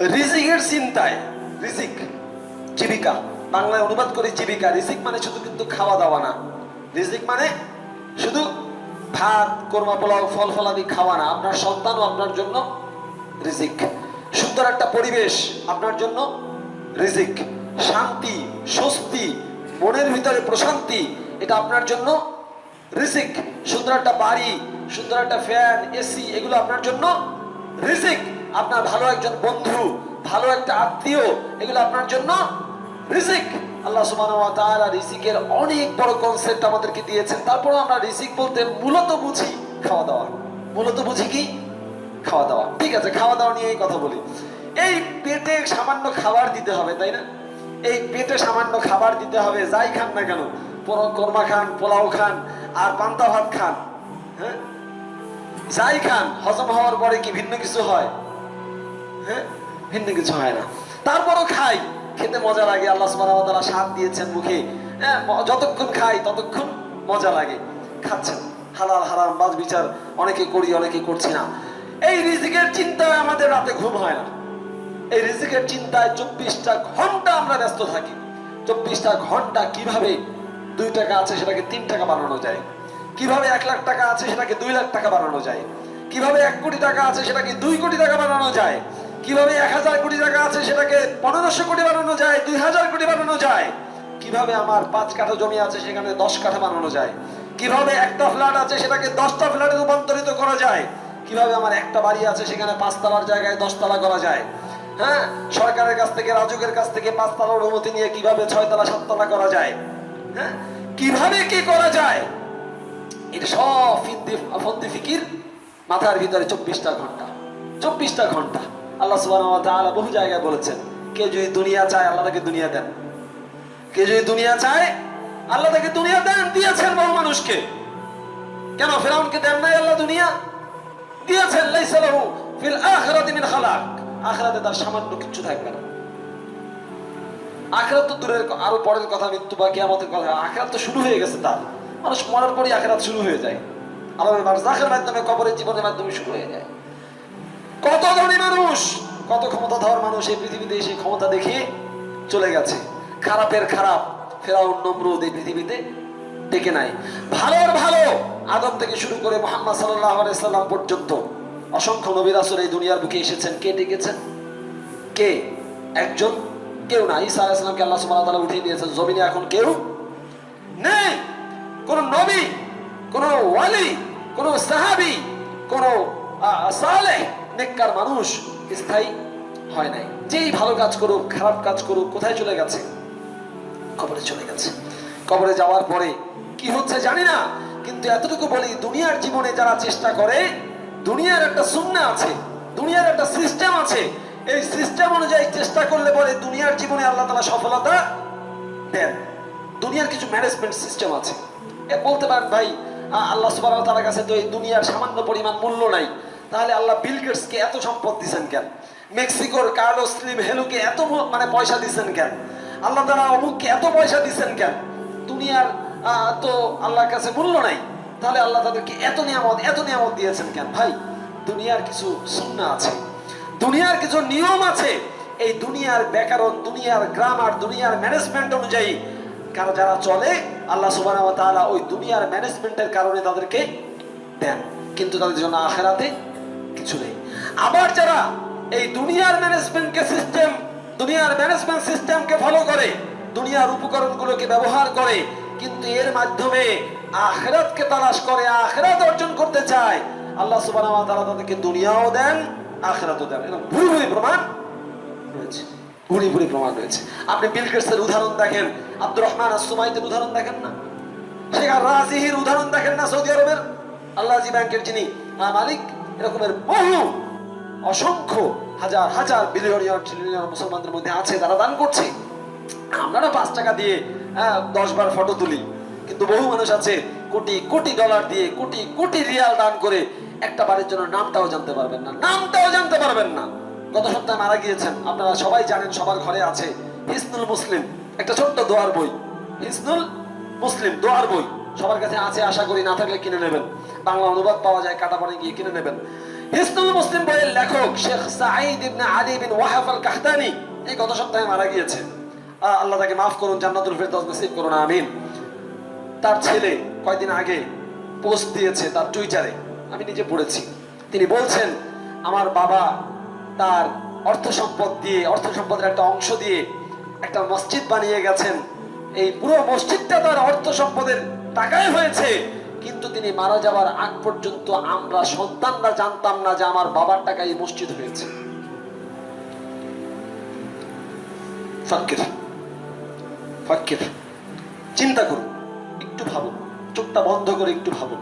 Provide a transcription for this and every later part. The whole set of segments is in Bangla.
রিজিকের চিন্তায়, রিজিক, জীবিকা। বাংলায় অনুবাদ করে জীবিকা। রিজিক মানে শুধু কিন্তু খাওয়া দাওয়া না। রিজিক মানে শুধু ভাত কোরমা পোলাও ফল ফলাদি খাওয়া না। আপনার সন্তানও আপনার জন্য রিজিক। সুন্দর একটা পরিবেশ আপনার জন্য রিজিক। শান্তি, স্বস্তি, মনের ভিতরে প্রশান্তি, এটা আপনার জন্য রিজিক। সুন্দর একটা বাড়ি, সুন্দর একটা ফ্যান, এসি, এগুলো আপনার জন্য রিজিক। আপনার ভালো একজন বন্ধু, ভালো একটা আত্মীয়, এগুলো আপনার জন্য রিজিক। আল্লাহ তাআলা রিজিকের অনেক বড় কনসেপ্ট আমাদেরকে দিয়েছেন। তারপর আমরা রিজিক বলতে মূলত বুঝি খাওয়া দাওয়া। মূলত বুঝি কি? খাওয়া দাওয়া। ঠিক আছে, খাওয়া দাওয়া নিয়েই কথা বলি। এই পেটে সামান্য খাবার দিতে হবে, তাই না? এই পেটে সামান্য খাবার দিতে হবে, যাই খান না কেন। কোরমা খান, পোলাও খান, আর পান্তা ভাত খান হ্যাঁ? যাই খান, হজম হওয়ার পরে কি ভিন্ন কিছু হয়? হ্যাঁ? ভিন্ন কিছু হয় না। তারপরও খাই। খেতে মজা লাগে। আল্লাহ সুবহানাহু স্বাদ দিয়েছেন মুখে। হ্যাঁ যতক্ষণ খাই, ততক্ষণ মজা লাগে। খাচ্ছেন। হালাল হারাম, বাজ বিচার অনেকে করি, অনেকে করছি না। এই রিজিকের চিন্তায় আমাদের রাতে ঘুম হয় না। এই রিজিকের চিন্তায় চব্বিশটা ঘণ্টা আমরা ব্যস্ত থাকি। চব্বিশটা ঘণ্টা কীভাবে দুই টাকা আছে সেটাকে তিন টাকা বানানো যায়? কীভাবে এক লাখ টাকা আছে সেটাকে দুই লাখ টাকা বানানো যায়? কীভাবে এক কোটি টাকা আছে সেটাকে দুই কোটি টাকা বানানো যায়? কীভাবে এক হাজার কোটি টাকা আছে সেটাকে পনেরোশো কোটি বানানো যায়, দুই হাজার কোটি বানানো যায়? কীভাবে আমার পাঁচ কাঠা জমি আছে সেখানে দশ কাঠা বানানো যায়? কীভাবে একটা ফ্ল্যাট আছে সেটাকে দশটা ফ্ল্যাটে রূপান্তরিত করা যায়? কীভাবে আমার একটা বাড়ি আছে সেখানে পাঁচতলার জায়গায় দশতলা করা যায়? হ্যাঁ? সরকারের কাছ থেকে, রাজুকের কাছ থেকে পাঁচতলার অনুমতি নিয়ে কীভাবে ছয়তলা, সাততলা করা যায়? হ্যাঁ? কীভাবে কি করা যায়? এটা সব ফিকির মাথার ভিতরে চব্বিশটা ঘণ্টা। চব্বিশটা ঘণ্টা। আল্লাহ ওয়া বহু জায়গায় বলেছেন কে যদি দুনিয়া চায়, আল্লাহ তাকে দুনিয়া দেন। কে যদি দুনিয়া চায়, আল্লাহ তাকে দুনিয়া দেন। দিয়েছেন বহু মানুষকে। কেন ফেরাউনকে দেন নাই আল্লাহ দুনিয়া? দিয়েছেন, লাইসা লাহু ফিল তার সামান্য কিছু থাকবে না। আখরাত তো দূরের আরও পরের কথা মৃত্যু বা কিয়ামতের কথা। আখরাত তো শুরু হয়ে গেছে তার। মানুষ মরার পরই আখরাত শুরু হয়ে যায়। আলামের বারজাখের মাধ্যমে, কবরের জীবনের মাধ্যমে শুরু হয়ে যায়। কত ধনী মানুষ, কত ক্ষমতাধর মানুষ এই পৃথিবীতে এসে ক্ষমতা দেখিয়ে চলে গেছে। খারাপের খারাপ, ফেরাউন নমরুদ এই পৃথিবীতে টেকে নাই ভালোর ভালো, আদম থেকে শুরু করে মোহাম্মদ সাল্লাম পর্যন্ত অসংখ্য নবীর আসর এই দুনিয়ার বুকে এসেছেন। কে টেকেছেন কে? একজন? কেউ না। ঈসা আলাইসালামকে আল্লাহ ওয়া উঠিয়ে দিয়েছেন, জমিনে এখন কেউ নেই। কোন নবী, কোন ওয়ালি, কোন সাহাবী নেককার মানুষ স্থায়ী হয় নাই। যেই ভালো কাজ করুক, খারাপ কাজ করুক, কোথায় চলে গেছে? কবরে চলে গেছে। কবরে যাওয়ার পরে কি হচ্ছে জানি না, কিন্তু এতটুকু বলি, দুনিয়ার জীবনে যারা চেষ্টা করে, দুনিয়ার একটা সুন্না আছে, দুনিয়ার একটা সিস্টেম আছে। এই সিস্টেম অনুযায়ী চেষ্টা করলে পরে দুনিয়ার জীবনে আল্লাহ তালা সফলতা দেন। দুনিয়ার কিছু ম্যানেজমেন্ট সিস্টেম আছে। এ বলতে পারেন ভাই আল্লাহ সুবাহ তার কাছে তো এই দুনিয়ার সামান্য পরিমাণ মূল্য নাই। তাহলে আল্লাহ বিল এত সম্পদ দিচ্ছেন কেন? মেক্সিকোর কার্লোস স্লিম হেলুকে এত মানে পয়সা দিচ্ছেন কেন? আল্লাহ তারা অমুককে এত পয়সা দিচ্ছেন কেন? দুনিয়ার তো আল্লাহর কাছে মূল্য নাই। তাহলে আল্লাহ তাদেরকে এত নিয়ামত এত নিয়ামত দিয়েছেন কেন? ভাই, দুনিয়ার কিছু সুন্না আছে। দুনিয়ার কিছু নিয়ম আছে। এই দুনিয়ার ব্যাকরণ দুনিয়ার গ্রামার, দুনিয়ার ম্যানেজমেন্ট অনুযায়ী কারও যারা চলে, আল্লাহ সুবাহ ওই দুনিয়ার ম্যানেজমেন্টের কারণে তাদেরকে দেন। কিন্তু তাদের জন্য আখেরাতে কিছু নেই। আবার যারা এই দুনিয়ার ম্যানেজমেন্টকে সিস্টেম দুনিয়ার ম্যানেজমেন্ট সিস্টেমকে ফলো করে, দুনিয়ার উপকরণগুলোকে ব্যবহার করে, কিন্তু এর মাধ্যমে আখেরাতকে তালাশ করে, আখেরাত অর্জন করতে চায়, আল্লাহ ওয়া তাআলা তাদেরকে দুনিয়াও দেন, আখেরাতও দেন। এরকম ভুরি ভুরি প্রমাণ রয়েছে। ভুরি ভুরি প্রমাণ রয়েছে। আপনি বিল গেটসের উদাহরণ দেখেন, আব্দুর রহমান আসুমাইতের উদাহরণ দেখেন না? শেখ রাজিহির উদাহরণ দেখেন না সৌদি আরবের? আল্লাহজি ব্যাংকের যিনি মালিক এরকমের বহু অসংখ্য হাজার হাজার বিলিয়নিয়র ট্রিলিয়ন মুসলমানদের মধ্যে আছে তারা দান করছে। আমরা পাঁচ টাকা দিয়ে হ্যাঁ, দশ বার ফটো তুলি। কিন্তু বহু মানুষ আছে কোটি কোটি ডলার দিয়ে কোটি কোটি রিয়াল দান করে একটা বাড়ির জন্য নামটাও জানতে পারবেন না। নামটাও জানতে পারবেন না। গত সপ্তাহে মারা গিয়েছেন। আপনারা সবাই জানেন সবার ঘরে আছে হিসনুল মুসলিম। একটা ছোট্ট দোয়ার বই। হিসনুল মুসলিম দোয়ার বই। সবার কাছে আছে আশা করি, না থাকলে কিনে নেবেন। বাংলা অনুবাদ পাওয়া যায় কাটাপানি গিয়ে কিনে নেবেন। হিসনুল মুসলিম বইয়ের লেখক Sheikh Saeed ibn Ali bin Wahab al Qahtani এই গত সপ্তাহে মারা গিয়েছে। আল্লাহ তাকে মাফ করুন, জান্নাতুল ফেরদৌস নসিব করুন, আমিন। তার ছেলে কয়দিন আগে পোস্ট দিয়েছে তার টুইটারে, আমি নিজে পড়েছি। তিনি বলছেন, আমার বাবা তার অর্থ সম্পদ দিয়ে, অর্থ সম্পদের একটা অংশ দিয়ে একটা মসজিদ বানিয়ে গেছেন। এই পুরো মসজিদটা তার অর্থ সম্পদের টাকায় হয়েছে। কিন্তু তিনি মারা যাওয়ার আগ পর্যন্ত আমরা সন্তানরা জানতাম না যে আমার বাবার টাকায় মসজিদ হয়েছে। ফাক্কির ফাক্কির চিন্তা করুন, একটু ভাবুন, চোখটা বন্ধ করে একটু ভাবুন।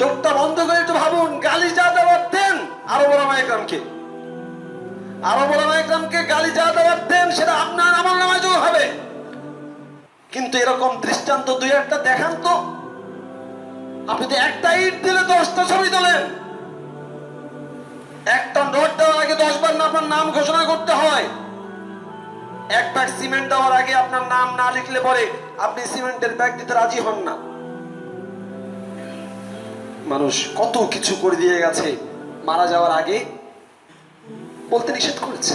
চোখটা বন্ধ করে একটু ভাবুন গালি যা দেওয়ার দেন আরও বড় মাইকরামকে আরও বড় মাইকরামকে গালি যা দেওয়ার দেন, সেটা আপনার আমার যোগ হবে। কিন্তু এরকম দৃষ্টান্ত দুই একটা দেখান তো। আপনি তো একটা ইট দিলে দশটা ছবি তোলেন। একটা নোট দেওয়ার আগে দশ বার না আপনার নাম ঘোষণা করতে হয়। এক ব্যাগ সিমেন্ট দেওয়ার আগে আপনার নাম না লিখলে পরে আপনি সিমেন্টের ব্যাগ দিতে রাজি হন না। মানুষ কত কিছু করে দিয়ে গেছে, মারা যাওয়ার আগে বলতে নিষেধ করেছে।